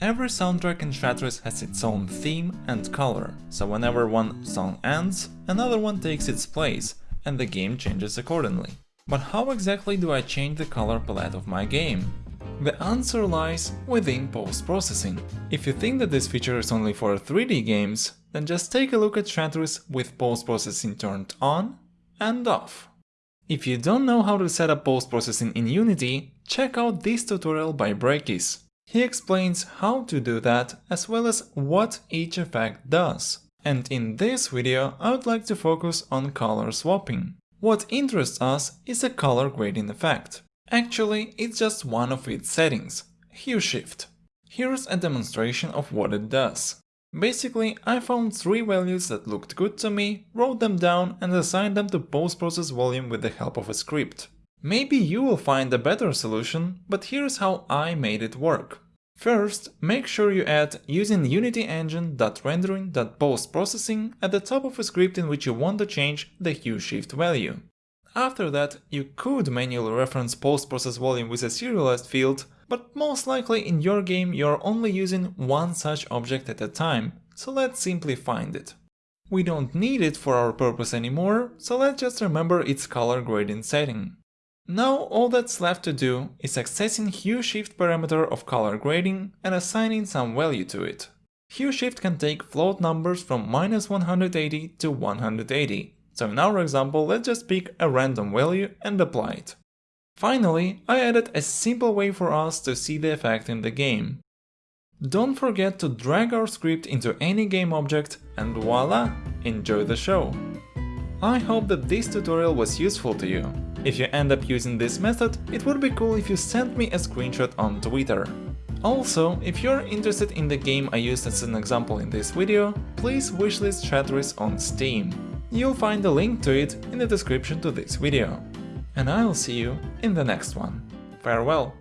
Every soundtrack in Shatris has its own theme and color, so whenever one song ends, another one takes its place, and the game changes accordingly. But how exactly do I change the color palette of my game? The answer lies within post-processing. If you think that this feature is only for 3D games, then just take a look at Shatris with post-processing turned on and off. If you don't know how to set up post-processing in Unity, check out this tutorial by Brackeys. He explains how to do that as well as what each effect does. And in this video I would like to focus on color swapping. What interests us is a color grading effect. Actually, it's just one of its settings, hue shift. Here's a demonstration of what it does. Basically, I found three values that looked good to me, wrote them down and assigned them to post-process volume with the help of a script. Maybe you will find a better solution, but here's how I made it work. First, make sure you add using Unity engine.rendering.postprocessing at the top of a script in which you want to change the hue shift value. After that, you could manually reference post-process volume with a serialized field, but most likely in your game you're only using one such object at a time, so let's simply find it. We don't need it for our purpose anymore, so let's just remember its color grading setting. Now all that's left to do is accessing hue shift parameter of color grading and assigning some value to it. Hue shift can take float numbers from minus 180 to 180, so in our example let's just pick a random value and apply it. Finally, I added a simple way for us to see the effect in the game. Don't forget to drag our script into any game object and voila, enjoy the show! I hope that this tutorial was useful to you. If you end up using this method, it would be cool if you sent me a screenshot on Twitter. Also, if you're interested in the game I used as an example in this video, please wishlist Shatris on Steam. You'll find a link to it in the description to this video. And I'll see you in the next one. Farewell!